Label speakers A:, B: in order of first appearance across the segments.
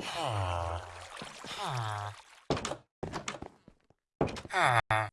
A: Ah. Ah. Ah.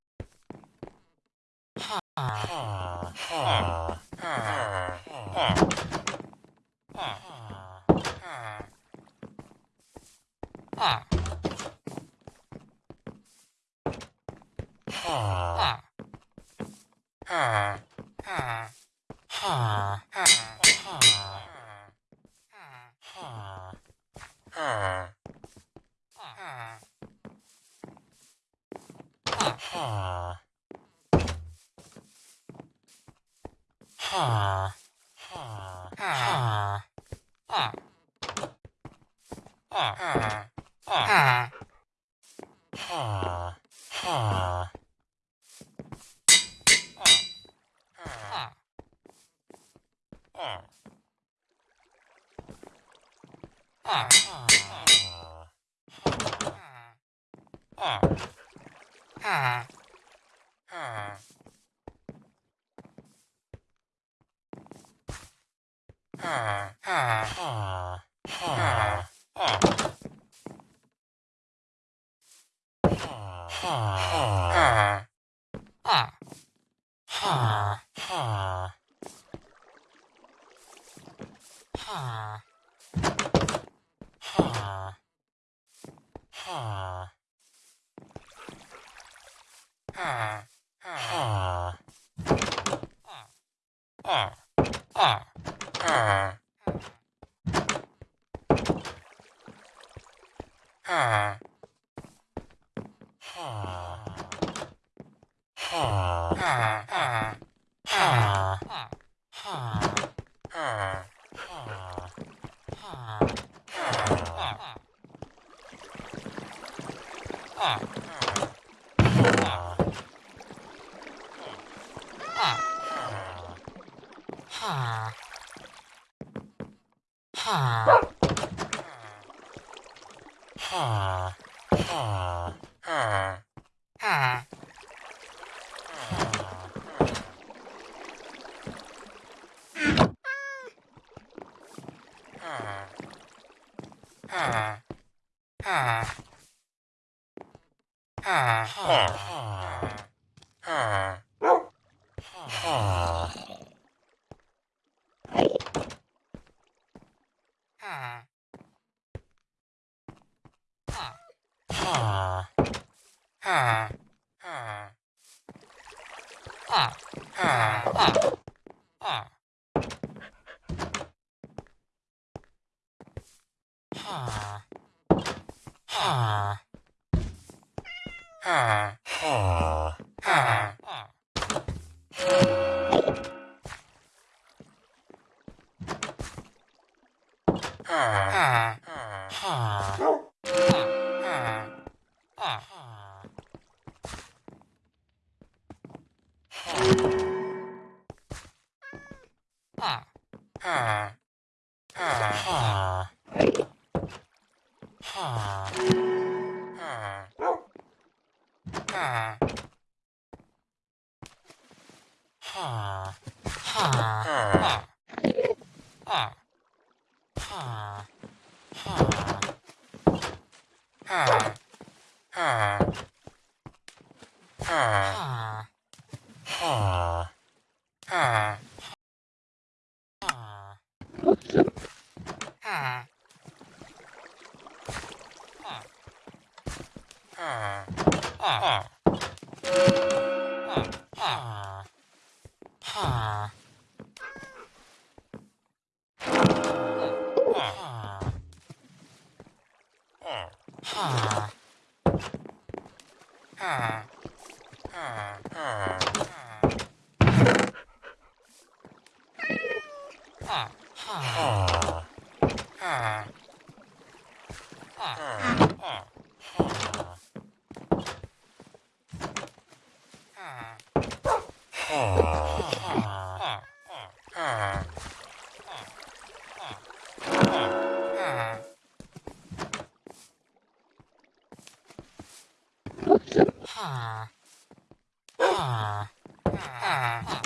A: Huh.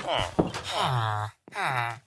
A: Huh. Huh. ah.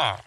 A: Ah.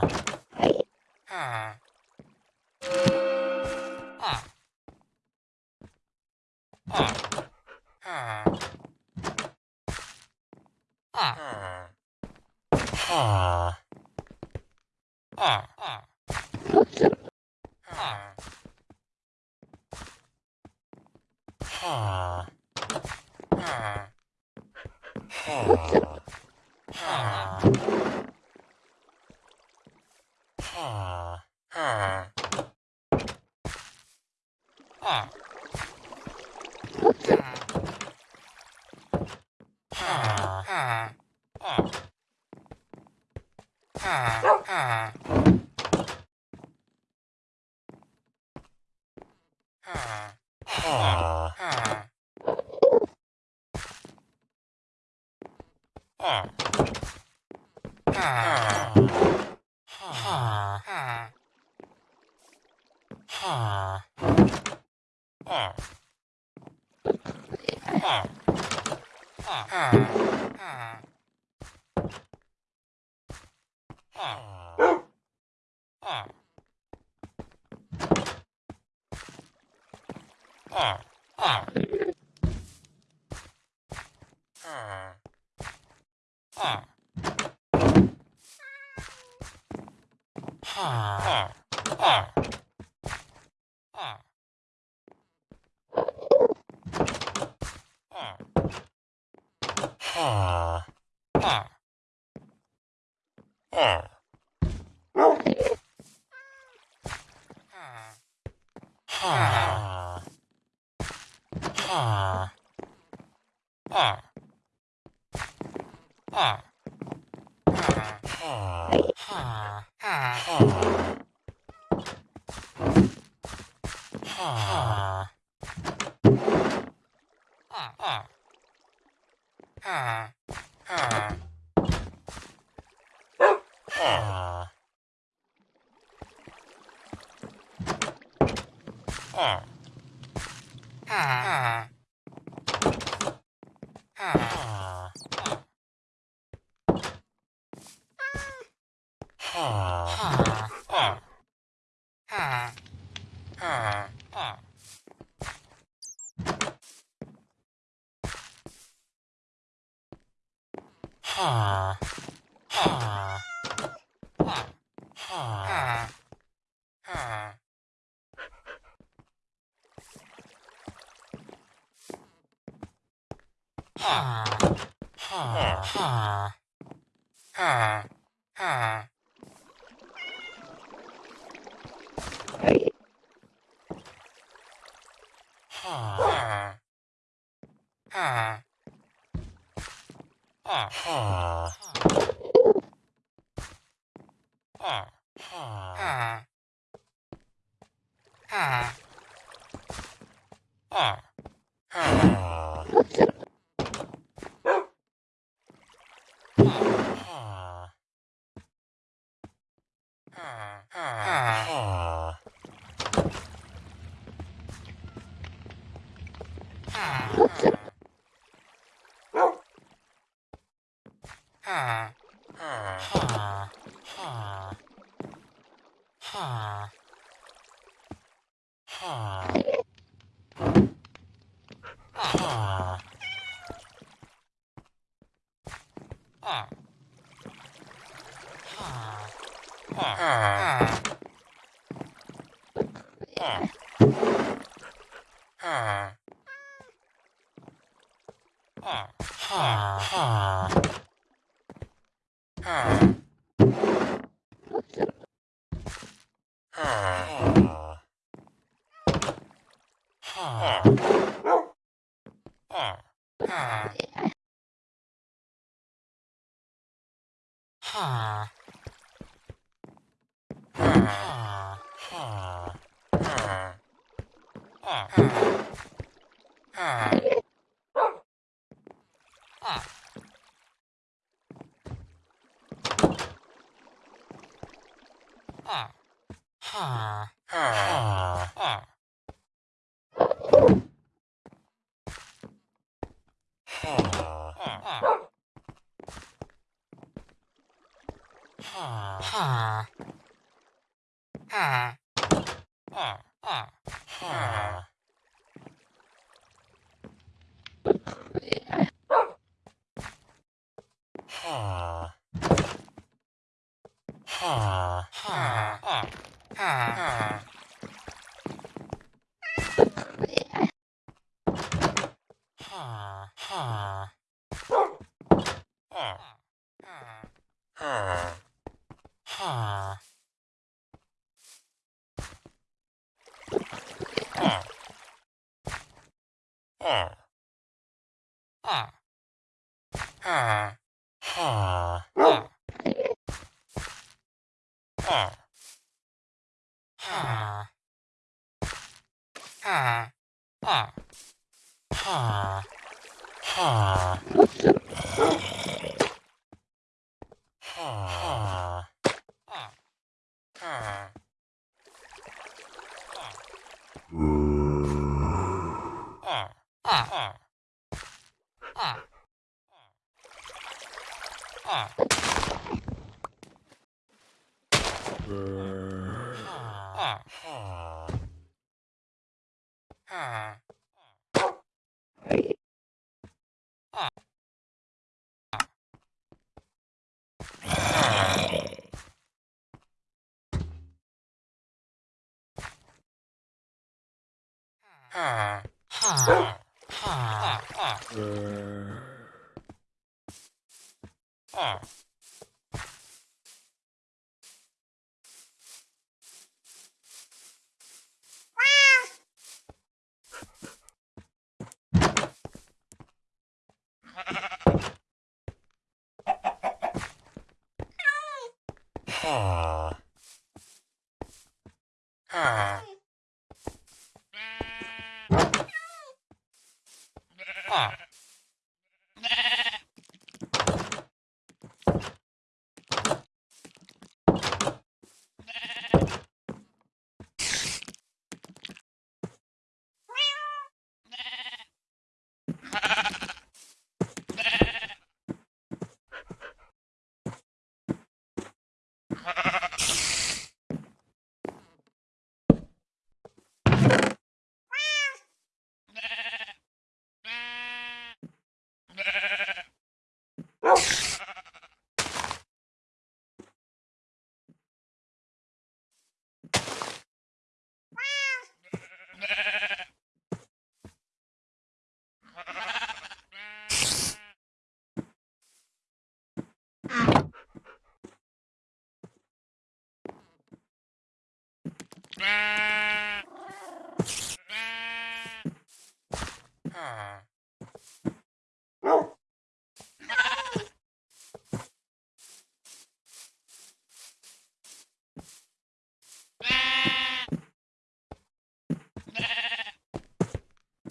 A: Thank you. Ah. Ah. Ah. 아. 아. 아. Ah. Ah. Ah. Ah. Uh.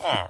A: Oh.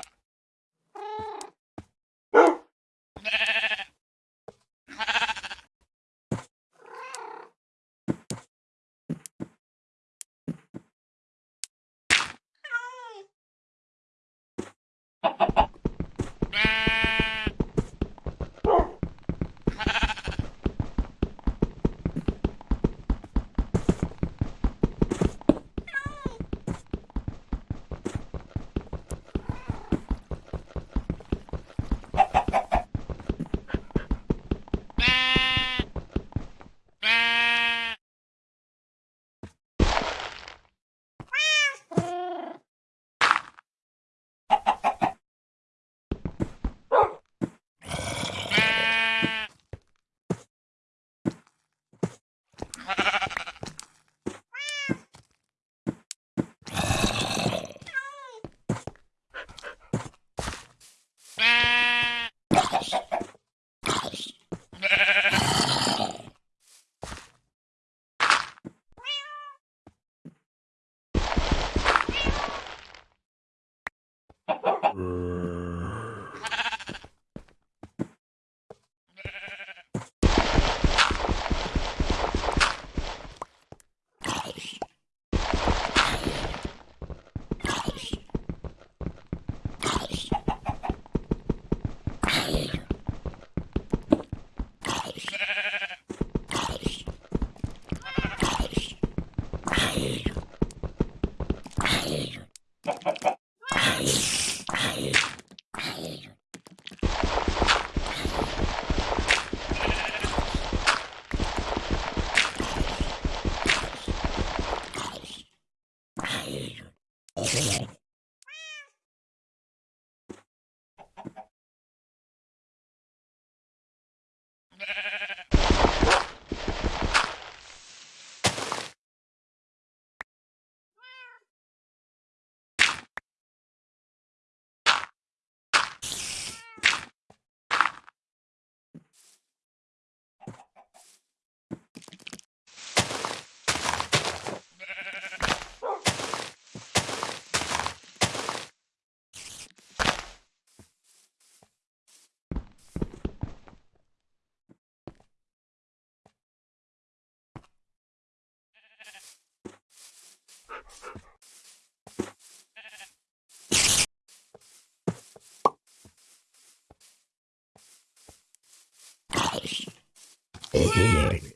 A: Oh,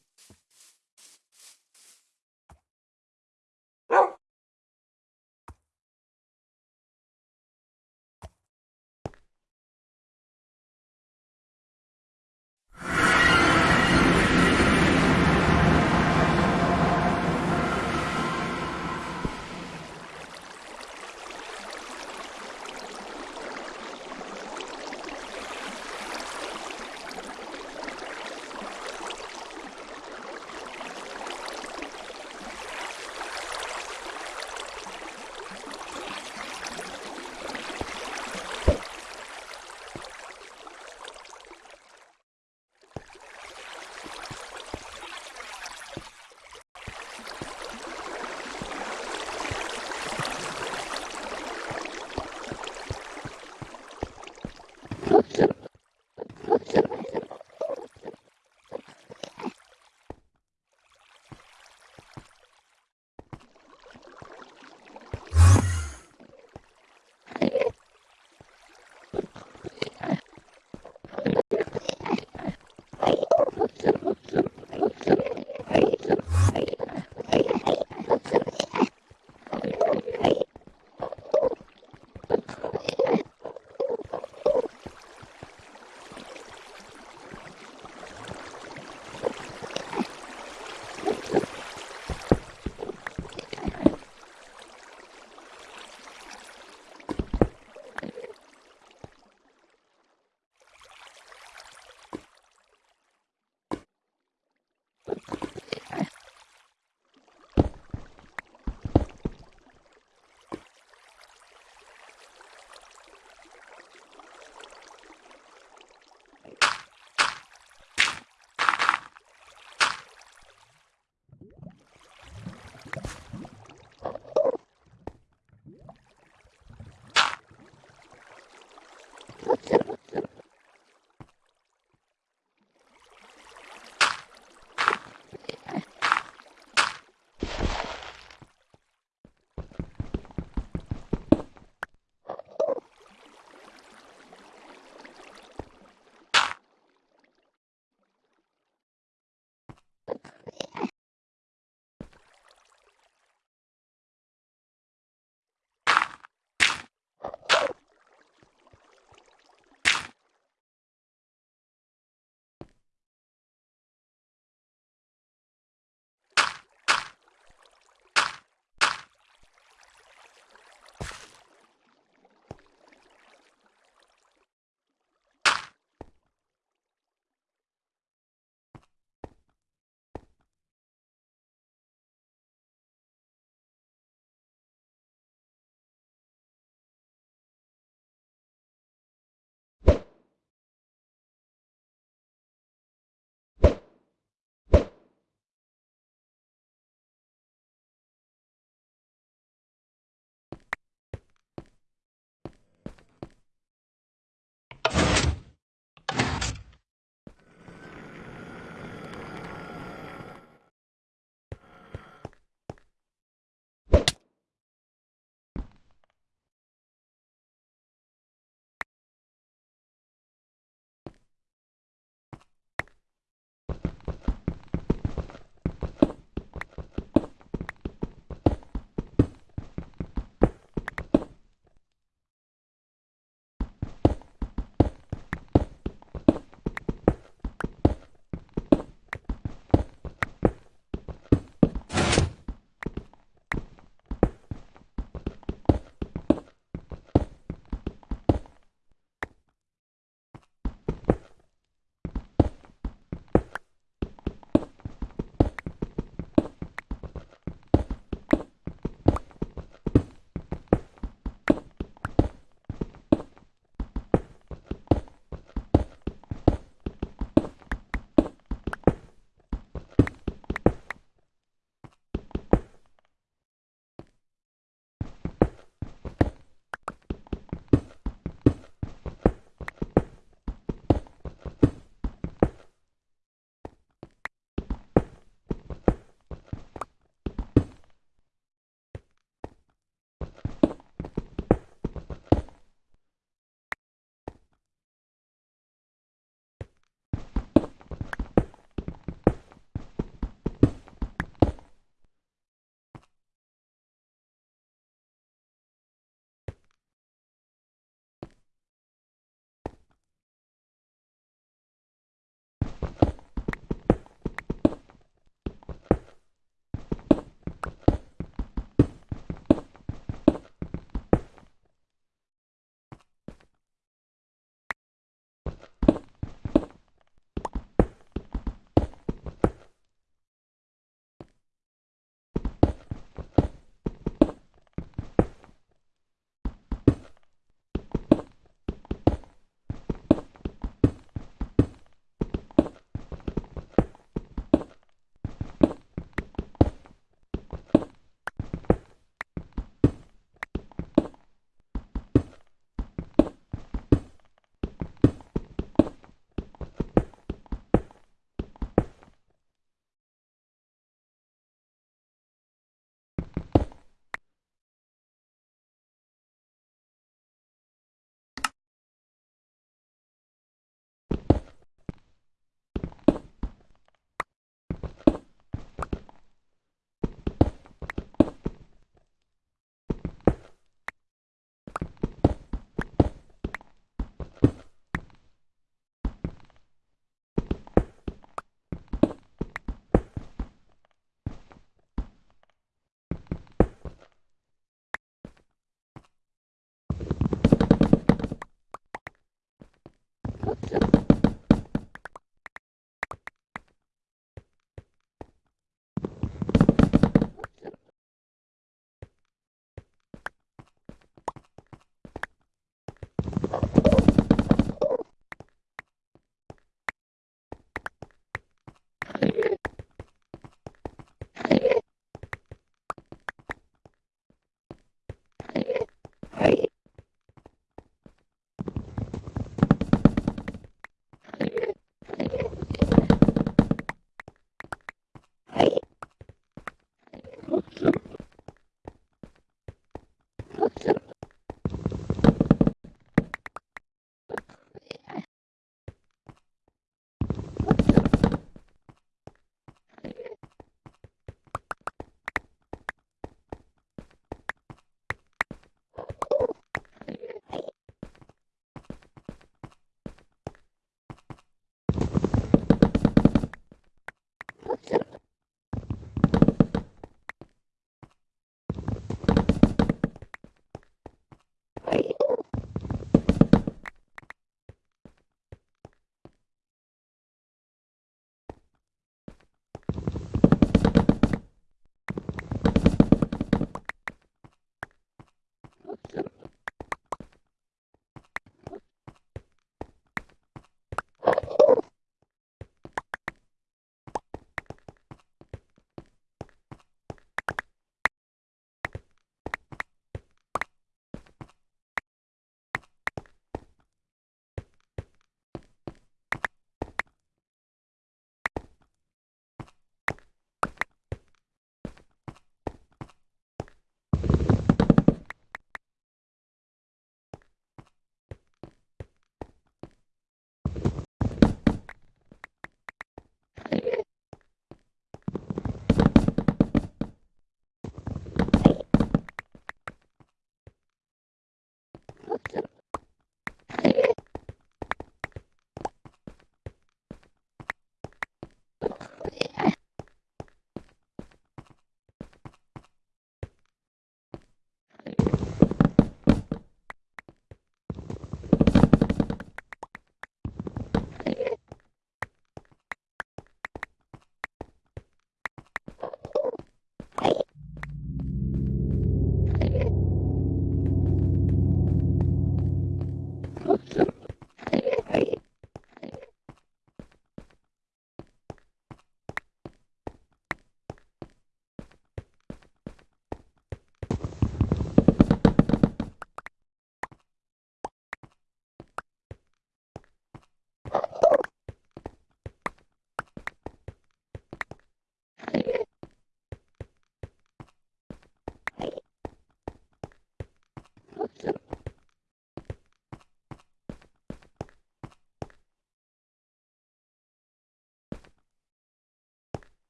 A: Yeah.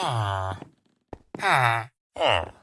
A: Ah. Ah. Ah.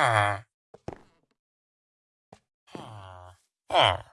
A: Ah. Ah. Ah.